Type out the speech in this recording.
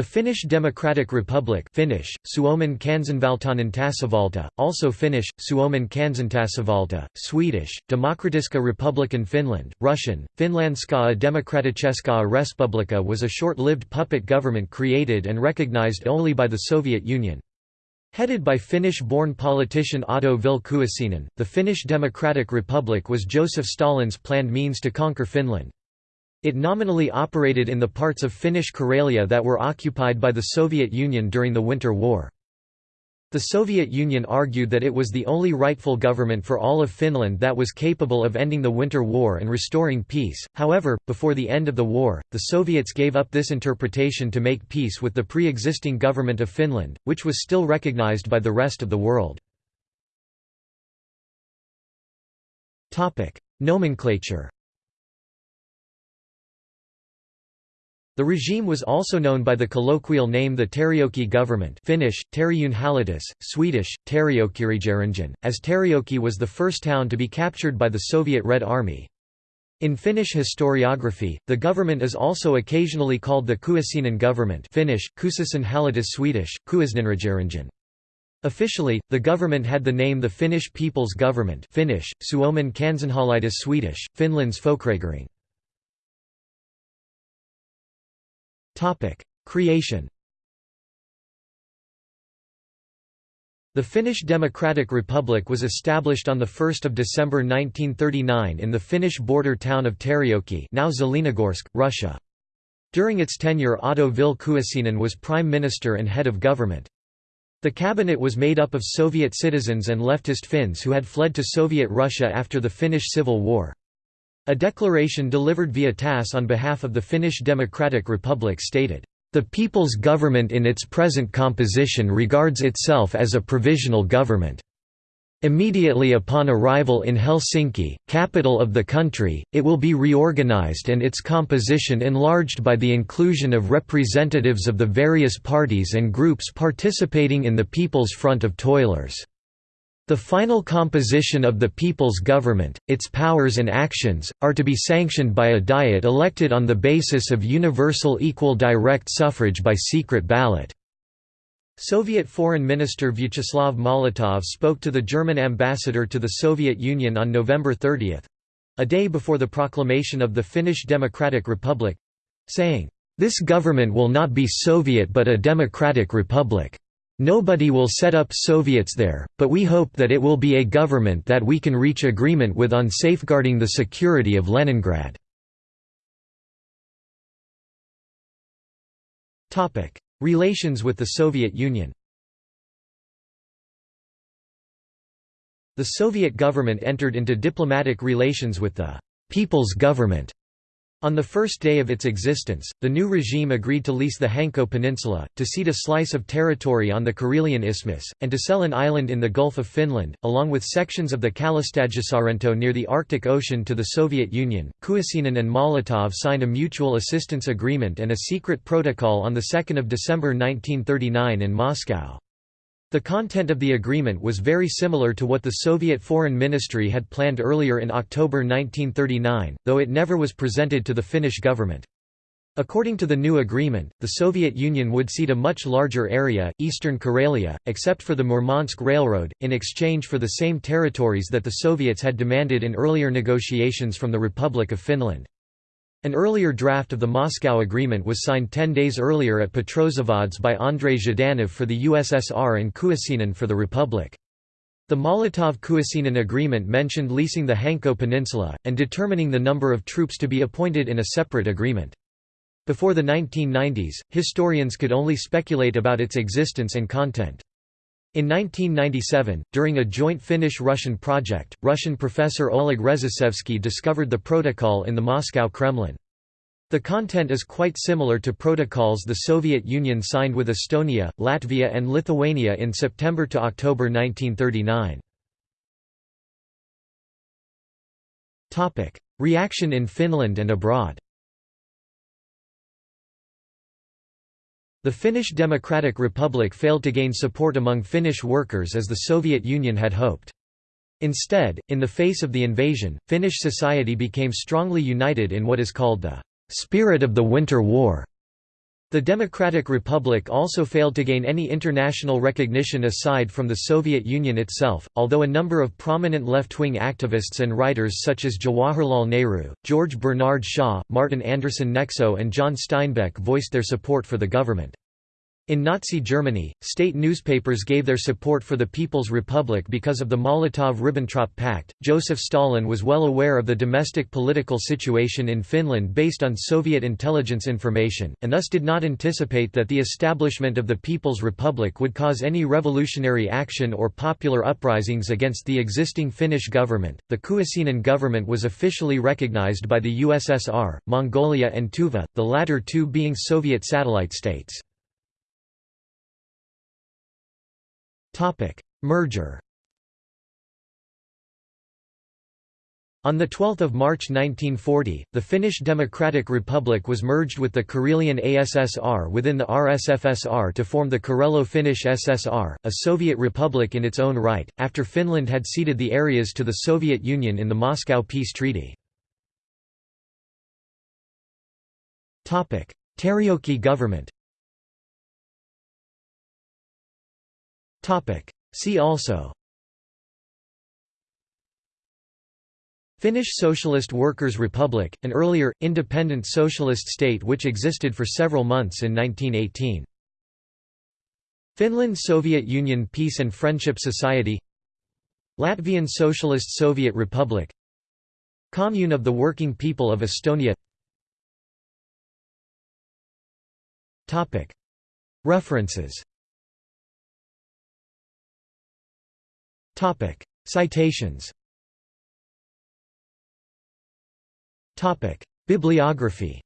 The Finnish Democratic Republic Finnish, Suomen kansanvaltainen tasavalta, also Finnish, Suomen kansantasavalta, Swedish, Demokratiska Republikan Finland, Russian, Finlandskaa Demokraticheska Respublika was a short-lived puppet government created and recognized only by the Soviet Union. Headed by Finnish-born politician Otto Ville Kuusinen, the Finnish Democratic Republic was Joseph Stalin's planned means to conquer Finland. It nominally operated in the parts of Finnish Karelia that were occupied by the Soviet Union during the Winter War. The Soviet Union argued that it was the only rightful government for all of Finland that was capable of ending the Winter War and restoring peace. However, before the end of the war, the Soviets gave up this interpretation to make peace with the pre existing government of Finland, which was still recognized by the rest of the world. Nomenclature The regime was also known by the colloquial name the Terijoki government Finnish, Teriunhallitus, Swedish, Terijokiregeringen, as Terijoki was the first town to be captured by the Soviet Red Army. In Finnish historiography, the government is also occasionally called the Kuusinen government Finnish, Kuusisenhallitus Swedish, Kuusinenregeringen. Officially, the government had the name the Finnish People's Government Finnish, Suomen kansanhallitus Swedish, Finland's Folkregering. Creation The Finnish Democratic Republic was established on 1 December 1939 in the Finnish border town of Terijoki now Zelenogorsk, Russia. During its tenure Otto Ville was prime minister and head of government. The cabinet was made up of Soviet citizens and leftist Finns who had fled to Soviet Russia after the Finnish Civil War. A declaration delivered via TASS on behalf of the Finnish Democratic Republic stated, "...the People's Government in its present composition regards itself as a provisional government." Immediately upon arrival in Helsinki, capital of the country, it will be reorganized and its composition enlarged by the inclusion of representatives of the various parties and groups participating in the People's Front of Toilers. The final composition of the people's government, its powers and actions, are to be sanctioned by a Diet elected on the basis of universal equal direct suffrage by secret ballot. Soviet Foreign Minister Vyacheslav Molotov spoke to the German ambassador to the Soviet Union on November 30—a day before the proclamation of the Finnish Democratic Republic—saying, "...this government will not be Soviet but a democratic republic." Nobody will set up Soviets there, but we hope that it will be a government that we can reach agreement with on safeguarding the security of Leningrad. Relations with the Soviet Union The Soviet government entered into diplomatic relations with the «People's Government» On the first day of its existence, the new regime agreed to lease the Hanko Peninsula, to cede a slice of territory on the Karelian Isthmus, and to sell an island in the Gulf of Finland, along with sections of the Kalastajasaarento near the Arctic Ocean to the Soviet Union. Kuusinen and Molotov signed a mutual assistance agreement and a secret protocol on 2 December 1939 in Moscow. The content of the agreement was very similar to what the Soviet Foreign Ministry had planned earlier in October 1939, though it never was presented to the Finnish government. According to the new agreement, the Soviet Union would cede a much larger area, eastern Karelia, except for the Murmansk Railroad, in exchange for the same territories that the Soviets had demanded in earlier negotiations from the Republic of Finland. An earlier draft of the Moscow Agreement was signed ten days earlier at Petrozavodsk by Andrei Zhdanov for the USSR and Kuusinen for the Republic. The Molotov-Kuusinen agreement mentioned leasing the Hanko Peninsula, and determining the number of troops to be appointed in a separate agreement. Before the 1990s, historians could only speculate about its existence and content. In 1997, during a joint Finnish-Russian project, Russian professor Oleg Rzheshevsky discovered the protocol in the Moscow Kremlin. The content is quite similar to protocols the Soviet Union signed with Estonia, Latvia and Lithuania in September to October 1939. Reaction in Finland and abroad The Finnish Democratic Republic failed to gain support among Finnish workers as the Soviet Union had hoped. Instead, in the face of the invasion, Finnish society became strongly united in what is called the «spirit of the Winter War». The Democratic Republic also failed to gain any international recognition aside from the Soviet Union itself, although a number of prominent left-wing activists and writers such as Jawaharlal Nehru, George Bernard Shaw, Martin Andersen Nexo and John Steinbeck voiced their support for the government. In Nazi Germany, state newspapers gave their support for the People's Republic because of the Molotov–Ribbentrop Pact. Joseph Stalin was well aware of the domestic political situation in Finland based on Soviet intelligence information, and thus did not anticipate that the establishment of the People's Republic would cause any revolutionary action or popular uprisings against the existing Finnish government. The Kuusinen government was officially recognized by the USSR, Mongolia, and Tuva, the latter two being Soviet satellite states. Topic: Merger. On 12 March 1940, the Finnish Democratic Republic was merged with the Karelian ASSR within the RSFSR to form the Karelo-Finnish SSR, a Soviet republic in its own right, after Finland had ceded the areas to the Soviet Union in the Moscow Peace Treaty. Terijoki government See also. Finnish Socialist Workers' Republic, an earlier, independent socialist state which existed for several months in 1918. Finland Soviet Union Peace and Friendship Society. Latvian Socialist Soviet Republic. Commune of the Working People of Estonia. References Citations. Bibliography